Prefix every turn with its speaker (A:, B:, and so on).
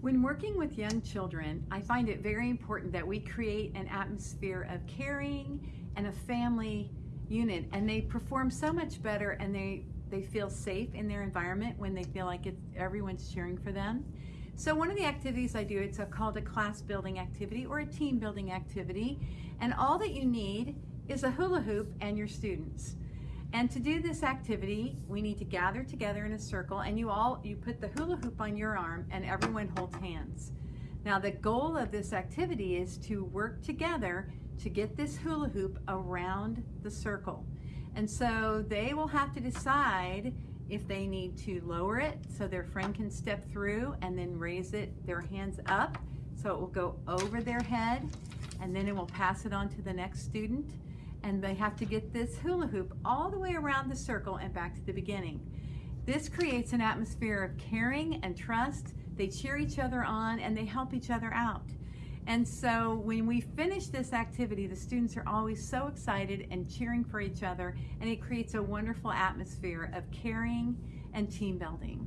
A: When working with young children, I find it very important that we create an atmosphere of caring and a family unit and they perform so much better and they, they feel safe in their environment when they feel like it's, everyone's cheering for them. So one of the activities I do, it's a, called a class building activity or a team building activity and all that you need is a hula hoop and your students. And to do this activity, we need to gather together in a circle and you all, you put the hula hoop on your arm and everyone holds hands. Now the goal of this activity is to work together to get this hula hoop around the circle. And so they will have to decide if they need to lower it so their friend can step through and then raise it, their hands up, so it will go over their head and then it will pass it on to the next student and they have to get this hula hoop all the way around the circle and back to the beginning. This creates an atmosphere of caring and trust. They cheer each other on and they help each other out. And so when we finish this activity, the students are always so excited and cheering for each other and it creates a wonderful atmosphere of caring and team building.